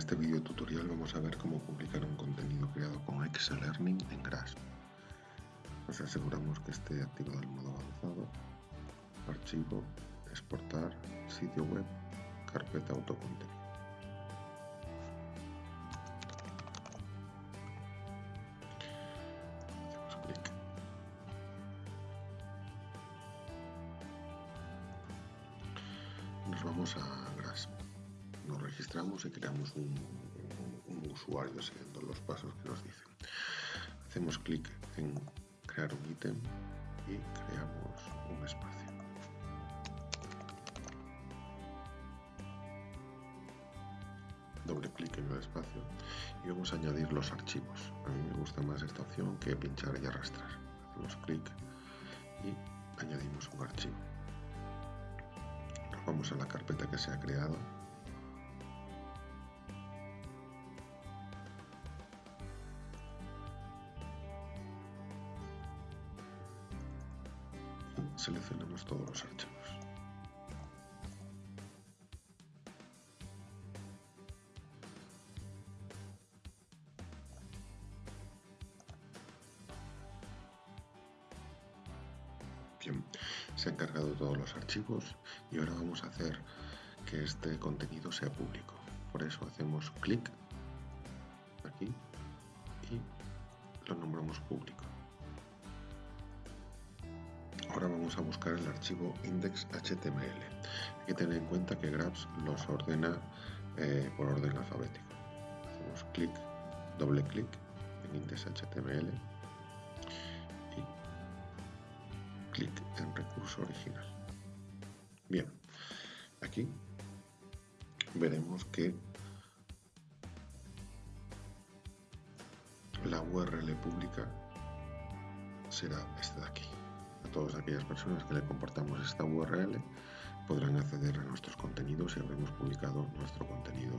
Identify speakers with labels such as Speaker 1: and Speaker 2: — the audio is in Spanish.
Speaker 1: este vídeo tutorial vamos a ver cómo publicar un contenido creado con Learning en Grasp. Nos aseguramos que esté activado el modo avanzado, archivo, exportar, sitio web, carpeta autocontenido. Nos vamos a registramos y creamos un, usuario siguiendo los pasos que nos dicen. Hacemos clic en crear un ítem y creamos un espacio. Doble clic en el espacio y vamos a añadir los archivos. A mí me gusta más esta opción que pinchar y arrastrar. Hacemos clic y añadimos un archivo. Nos vamos a la carpeta que se ha creado seleccionamos todos los archivos. Bien, se han cargado todos los archivos y ahora vamos a hacer que este contenido sea público. Por eso hacemos clic aquí y lo nombramos público. Ahora vamos a buscar el archivo index.html. Hay que tener en cuenta que Grabs los ordena eh, por orden alfabético. Hacemos clic, doble clic en index.html y clic en recurso original. Bien, aquí veremos que la URL pública será esta de aquí. Todas aquellas personas que le compartamos esta URL podrán acceder a nuestros contenidos y habremos publicado nuestro contenido.